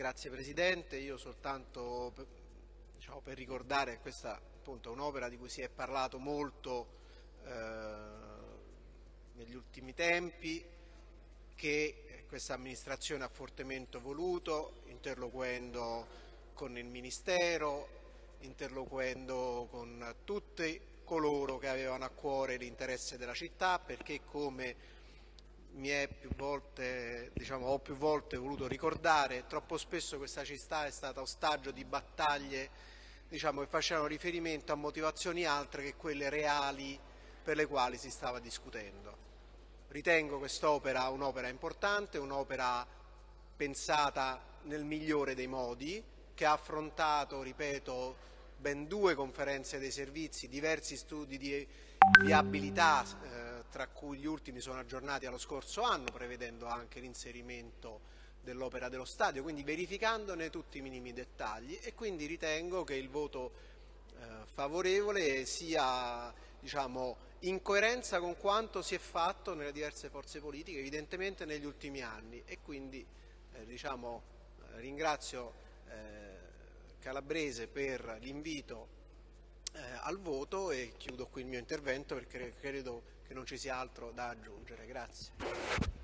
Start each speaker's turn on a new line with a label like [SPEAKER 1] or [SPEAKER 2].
[SPEAKER 1] Grazie Presidente, io soltanto per, diciamo, per ricordare che questa è un'opera di cui si è parlato molto eh, negli ultimi tempi, che questa amministrazione ha fortemente voluto, interloquendo con il Ministero, interloquendo con tutti coloro che avevano a cuore l'interesse della città, perché come più volte, diciamo, ho più volte voluto ricordare, troppo spesso questa città è stata ostaggio di battaglie diciamo, che facevano riferimento a motivazioni altre che quelle reali per le quali si stava discutendo. Ritengo quest'opera un'opera importante, un'opera pensata nel migliore dei modi, che ha affrontato, ripeto, ben due conferenze dei servizi, diversi studi di viabilità eh, tra cui gli ultimi sono aggiornati allo scorso anno, prevedendo anche l'inserimento dell'opera dello stadio, quindi verificandone tutti i minimi dettagli. E quindi ritengo che il voto eh, favorevole sia diciamo, in coerenza con quanto si è fatto nelle diverse forze politiche, evidentemente negli ultimi anni. E quindi eh, diciamo, ringrazio eh, Calabrese per l'invito eh, al voto e chiudo qui il mio intervento perché credo che non ci sia altro da aggiungere. Grazie.